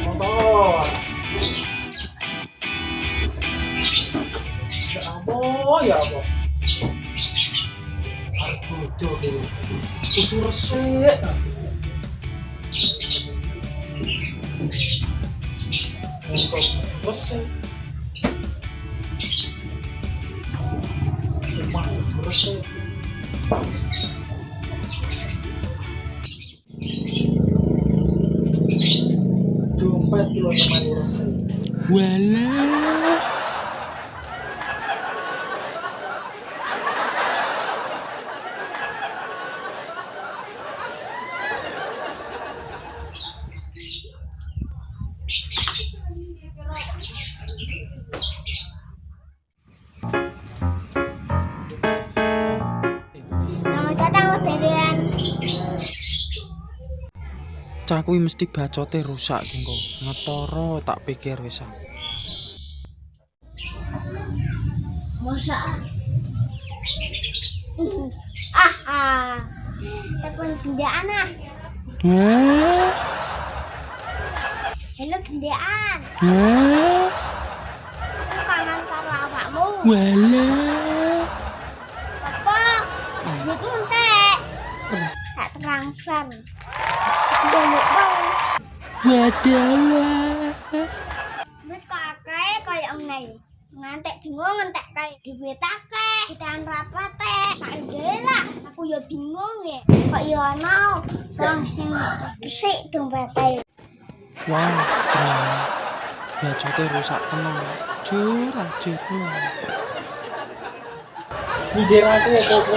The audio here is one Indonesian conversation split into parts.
여보 여보 아이고 저기 부끄러시 이거 부끄러시 정말 부끄러시 Walah. Selamat datang Mas Derian. Cah kuwi mesti bacote rusak engko. Ngetoro tak pikir wis. ah. Masa? ah, ah. Telepon gendaan ah. Halo gendaan. Aku kangen karo awakmu. Walah. Apa? Niku entek. Tak transfer. Delok bang. Wadalah. Wis kok akeh kaya ngene. Ngantek bingung kae akeh, ditahan rapat lah aku ya bingung ya. Kok ya ana wong sing sik dompete. Wah, tenang. Rusak tenang. Jur, jur. Nyindir aku apa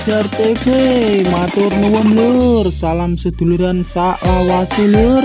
Kaisar TV matur nuwun lur. Salam seduluran sak lawase lur